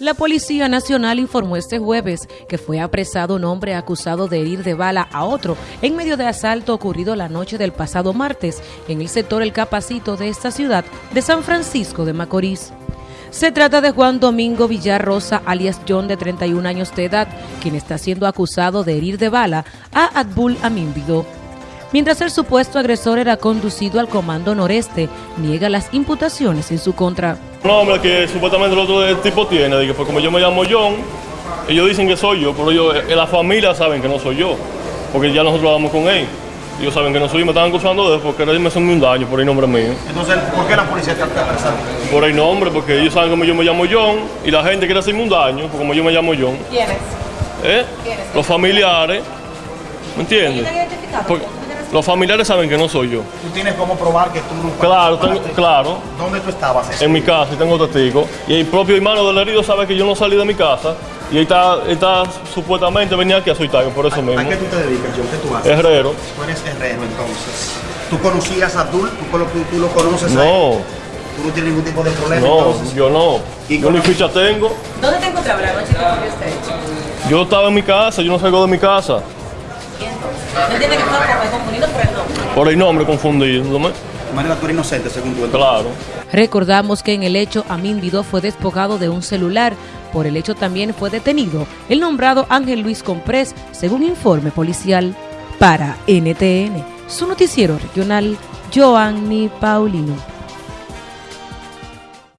La Policía Nacional informó este jueves que fue apresado un hombre acusado de herir de bala a otro en medio de asalto ocurrido la noche del pasado martes en el sector El Capacito de esta ciudad de San Francisco de Macorís. Se trata de Juan Domingo Villarrosa, alias John, de 31 años de edad, quien está siendo acusado de herir de bala a Adbul Amínvido. Mientras el supuesto agresor era conducido al Comando Noreste, niega las imputaciones en su contra. Un hombre que supuestamente el otro tipo tiene, que fue como yo me llamo John, ellos dicen que soy yo, pero ellos, eh, la familia saben que no soy yo, porque ya nosotros hablamos con él. Ellos saben que no soy yo, me estaban acusando de eso porque me hacen un daño por el nombre mío. Entonces, ¿por qué la policía te apresado? Por el nombre, porque ellos saben que yo me llamo John y la gente quiere hacerme un daño, porque como yo me llamo John. ¿Quiénes? ¿Eh? ¿Quiénes? Los familiares, ¿me entiendes? ¿Están? Porque los familiares saben que no soy yo. Tú tienes cómo probar que tú no Claro, tengo- claro. ¿Dónde tú estabas? ese en mi casa y tengo testigos. Y el propio hermano del herido sabe que yo no salí de mi casa y él está, él está supuestamente venía aquí a soltarme por eso mismo. ¿A qué tú te dedicas, John? ¿Qué tú haces? Herrero. Tú eres herrero, entonces. ¿Tú conocías a Abdul? ¿Tú, tú- tú lo conoces a él? No, ¿Tú no tienes ningún tipo de problema? no, entonces? yo no. ¿Y Yo ni ficha tengo. ¿Dónde te encontraba la noche que? Yo estaba en mi casa, yo no salgo de mi casa. ¿No entiende que estaba confundido por el nombre? Por el nombre confundiéndome. De manera, tú eres inocente, según tú. Claro. Recordamos que en el hecho Amin Vidó fue despojado de un celular. Por el hecho también fue detenido el nombrado Ángel Luis Comprés, según informe policial. Para NTN, su noticiero regional, Joanny Paulino.